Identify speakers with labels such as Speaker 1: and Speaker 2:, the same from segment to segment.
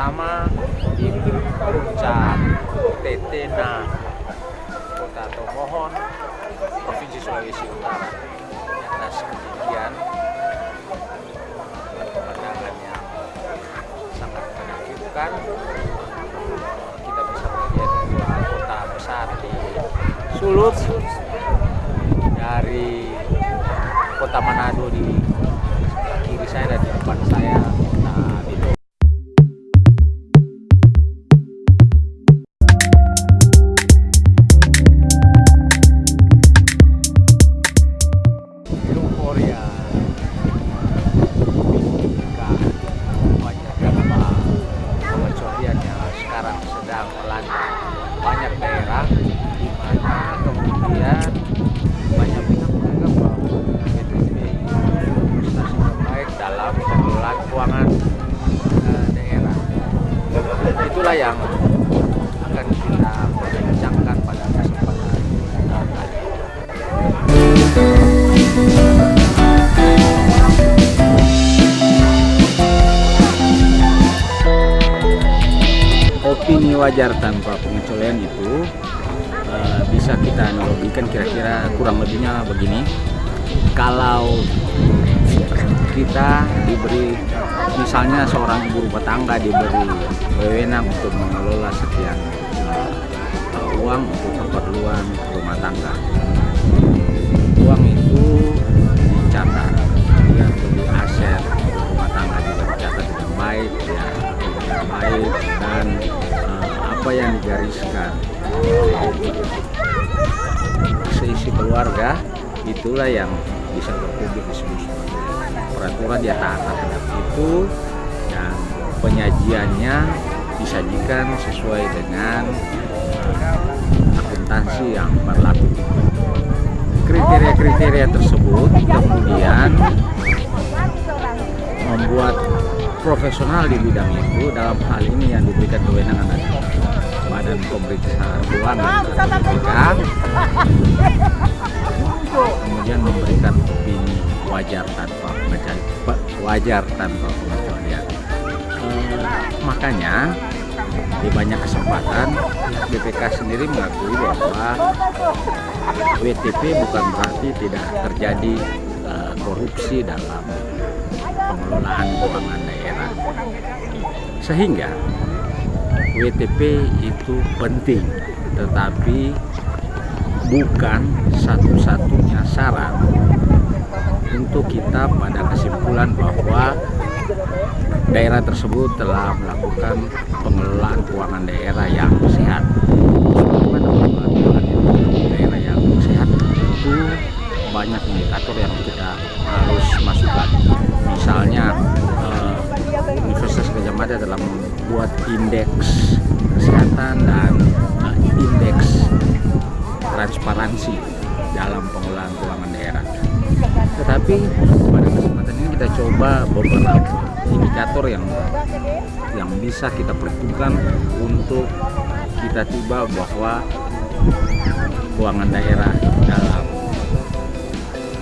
Speaker 1: sama di Puncak Tetena Kota Tomohon Provinsi Sulawesi Utara. Atas kejadian pemandangan yang sangat menakjubkan. Kita bisa melihat dua kota besar di Sulut dari kota Manado di kiri saya dan di depan saya. Itulah yang akan kita perbincangkan pada kesempatan ini. opini wajar tanpa pengecualian itu eh, bisa kita analogikan kira-kira kurang lebihnya begini kalau kita diberi misalnya seorang ibu rumah tangga diberi wewenang untuk mengelola sekian eh, uang untuk keperluan rumah tangga. Uang itu dicatat dia beli aset rumah tangga juga dicatat dengan baik ya dengan baik dan eh, apa yang digariskan. Seisi keluarga itulah yang bisa berpublik disebut sebagai dia taat terhadap itu dan penyajiannya disajikan sesuai dengan eh, akuntansi yang berlaku. Kriteria-kriteria tersebut kemudian membuat profesional di bidang itu dalam hal ini yang diberikan kewenangan adalah Badan Pemeriksa Keuangan BPK kemudian memberikan opini wajar tanpa pengecualian wajar tanpa pengecualian Eh, makanya di banyak kesempatan BPK sendiri mengakui bahwa WTP bukan berarti tidak terjadi eh, korupsi dalam pengelolaan keuangan daerah. Sehingga WTP itu penting tetapi bukan satu-satunya syarat untuk kita pada kesimpulan bahwa daerah tersebut telah melakukan pengelolaan keuangan daerah yang sehat. Daerah yang sehat itu banyak indikator yang kita harus masukkan. Misalnya eh, Universitas Gajah Mada telah membuat indeks kesehatan dan transparansi dalam pengelolaan keuangan daerah. Tetapi pada kesempatan ini kita coba beberapa indikator yang yang bisa kita perhitungkan untuk kita tiba bahwa keuangan daerah dalam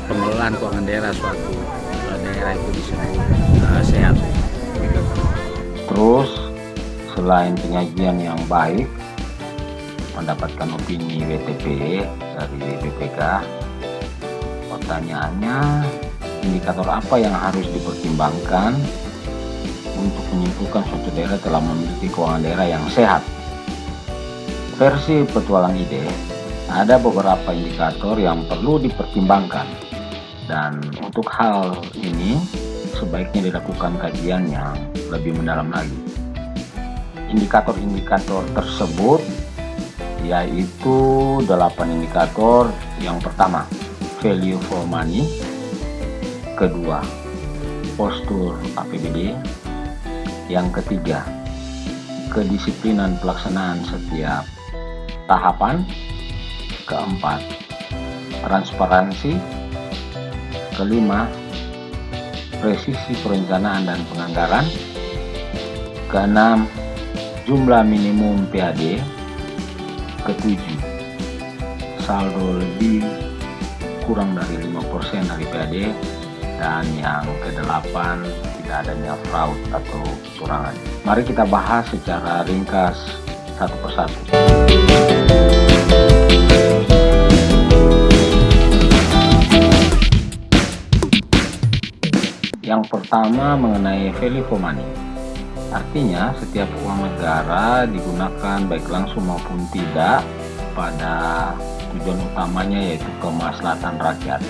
Speaker 1: pengelolaan keuangan daerah suatu eh, daerah itu disebut eh, sehat.
Speaker 2: Terus selain penyajian yang baik, mendapatkan opini WTP dari BPK, pertanyaannya indikator apa yang harus dipertimbangkan untuk menyimpulkan suatu daerah telah memiliki keuangan daerah yang sehat. Versi petualang ide, ada beberapa indikator yang perlu dipertimbangkan dan untuk hal ini sebaiknya dilakukan kajian yang lebih mendalam lagi. Indikator-indikator tersebut yaitu 8 indikator. Yang pertama, value for money. Kedua, postur APBD. Yang ketiga, kedisiplinan pelaksanaan setiap tahapan. Keempat, transparansi. Kelima, presisi perencanaan dan penganggaran. Keenam, jumlah minimum PAD ketujuh. Saldo lebih kurang dari 5% dari PAD dan yang kedelapan tidak adanya fraud atau kecurangan. Mari kita bahas secara ringkas satu persatu. Yang pertama mengenai value for money. Artinya setiap uang negara digunakan baik langsung maupun tidak pada tujuan utamanya yaitu kemaslahatan rakyat.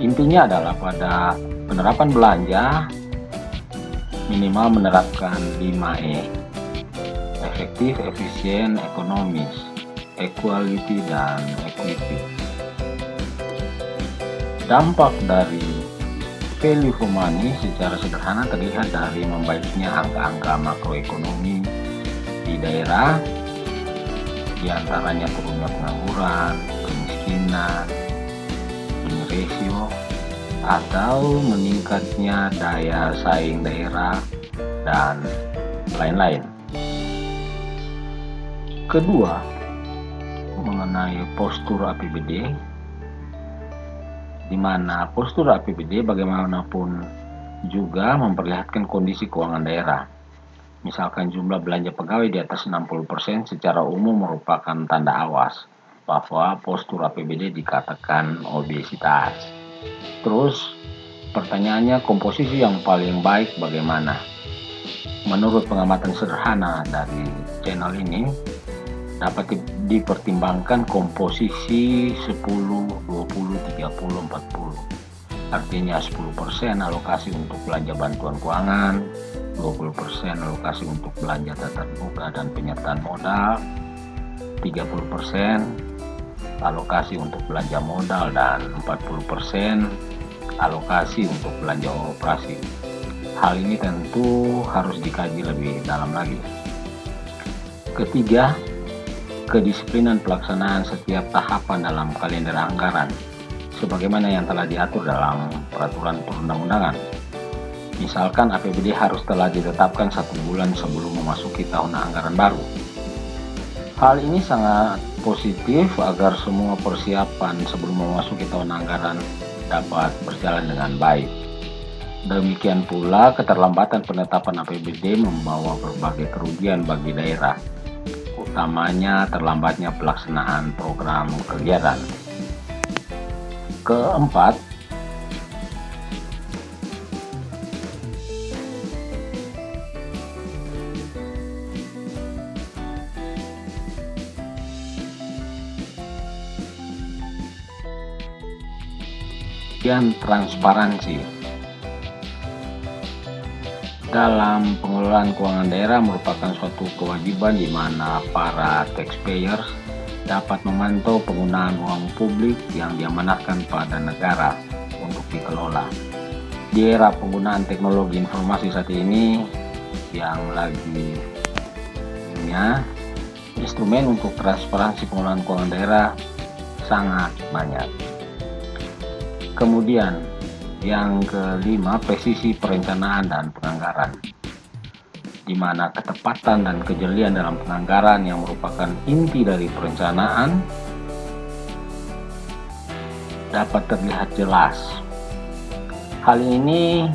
Speaker 2: Intinya adalah pada penerapan belanja minimal menerapkan 5E efektif, efisien, ekonomis, equality, dan equity. Dampak dari value money secara sederhana terlihat dari membaiknya angka-angka makroekonomi di daerah, di antaranya turunnya pengangguran, kemiskinan, Gini ratio, atau meningkatnya daya saing daerah, dan lain-lain. Kedua, mengenai postur APBD, di mana postur APBD bagaimanapun juga memperlihatkan kondisi keuangan daerah. Misalkan jumlah belanja pegawai di atas 60% secara umum merupakan tanda awas bahwa postur APBD dikatakan obesitas. Terus pertanyaannya komposisi yang paling baik bagaimana? Menurut pengamatan sederhana dari channel ini dapat dipertimbangkan komposisi 10, 20, 30, 40. Artinya 10% alokasi untuk belanja bantuan keuangan, 20% alokasi untuk belanja tatap muka dan penyertaan modal, 30% alokasi untuk belanja modal dan 40% alokasi untuk belanja operasi. Hal ini tentu harus dikaji lebih dalam lagi. Ketiga, kedisiplinan pelaksanaan setiap tahapan dalam kalender anggaran sebagaimana yang telah diatur dalam peraturan perundang-undangan. Misalkan APBD harus telah ditetapkan satu bulan sebelum memasuki tahun anggaran baru. Hal ini sangat positif agar semua persiapan sebelum memasuki tahun anggaran dapat berjalan dengan baik. Demikian pula keterlambatan penetapan APBD membawa berbagai kerugian bagi daerah, utamanya terlambatnya pelaksanaan program kegiatan. Keempat, Kemudian transparansi. Dalam pengelolaan keuangan daerah merupakan suatu kewajiban di mana para taxpayers dapat memantau penggunaan uang publik yang diamanatkan pada negara untuk dikelola. Di era penggunaan teknologi informasi saat ini yang lagi punya instrumen untuk transparansi pengelolaan keuangan daerah sangat banyak. Kemudian yang kelima, presisi perencanaan dan penganggaran di mana ketepatan dan kejelian dalam penganggaran yang merupakan inti dari perencanaan dapat terlihat jelas. Hal ini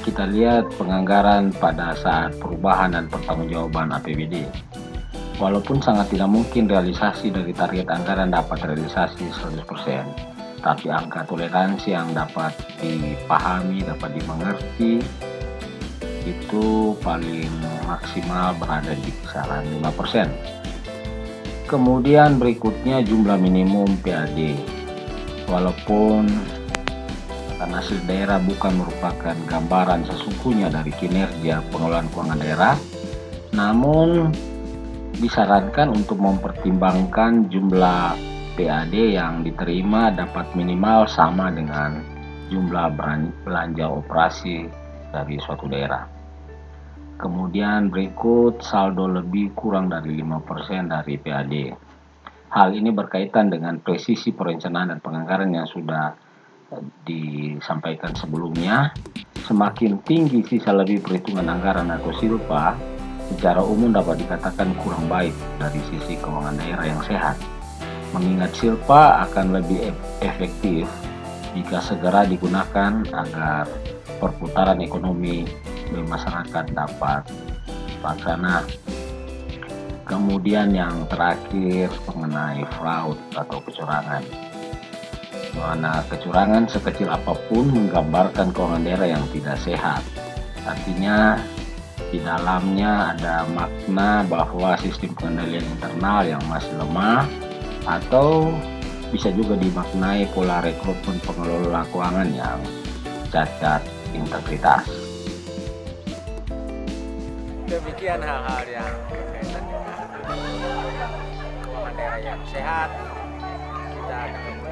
Speaker 2: kita lihat penganggaran pada saat perubahan dan pertanggungjawaban APBD. Walaupun sangat tidak mungkin realisasi dari target anggaran dapat realisasi 100%, tapi angka toleransi yang dapat dipahami, dapat dimengerti itu paling maksimal berada di kisaran 5%. Kemudian berikutnya jumlah minimum PAD. Walaupun karena hasil daerah bukan merupakan gambaran sesungguhnya dari kinerja pengelolaan keuangan daerah, namun disarankan untuk mempertimbangkan jumlah PAD yang diterima dapat minimal sama dengan jumlah belanja operasi dari suatu daerah. Kemudian berikut saldo lebih kurang dari 5% dari PAD. Hal ini berkaitan dengan presisi perencanaan dan penganggaran yang sudah disampaikan sebelumnya. Semakin tinggi sisa lebih perhitungan anggaran atau silpa, secara umum dapat dikatakan kurang baik dari sisi keuangan daerah yang sehat mengingat silpa akan lebih efektif jika segera digunakan agar perputaran ekonomi di masyarakat dapat terlaksana. Kemudian yang terakhir mengenai fraud atau kecurangan. Mana kecurangan sekecil apa pun menggambarkan keuangan daerah yang tidak sehat. Artinya di dalamnya ada makna bahwa sistem pengendalian internal yang masih lemah atau bisa juga dimaknai pola rekrutmen pengelola keuangan yang cacat integritas.
Speaker 1: Demikian hal-hal yang berkaitan dengan keuangan daerah yang sehat. Kita dalam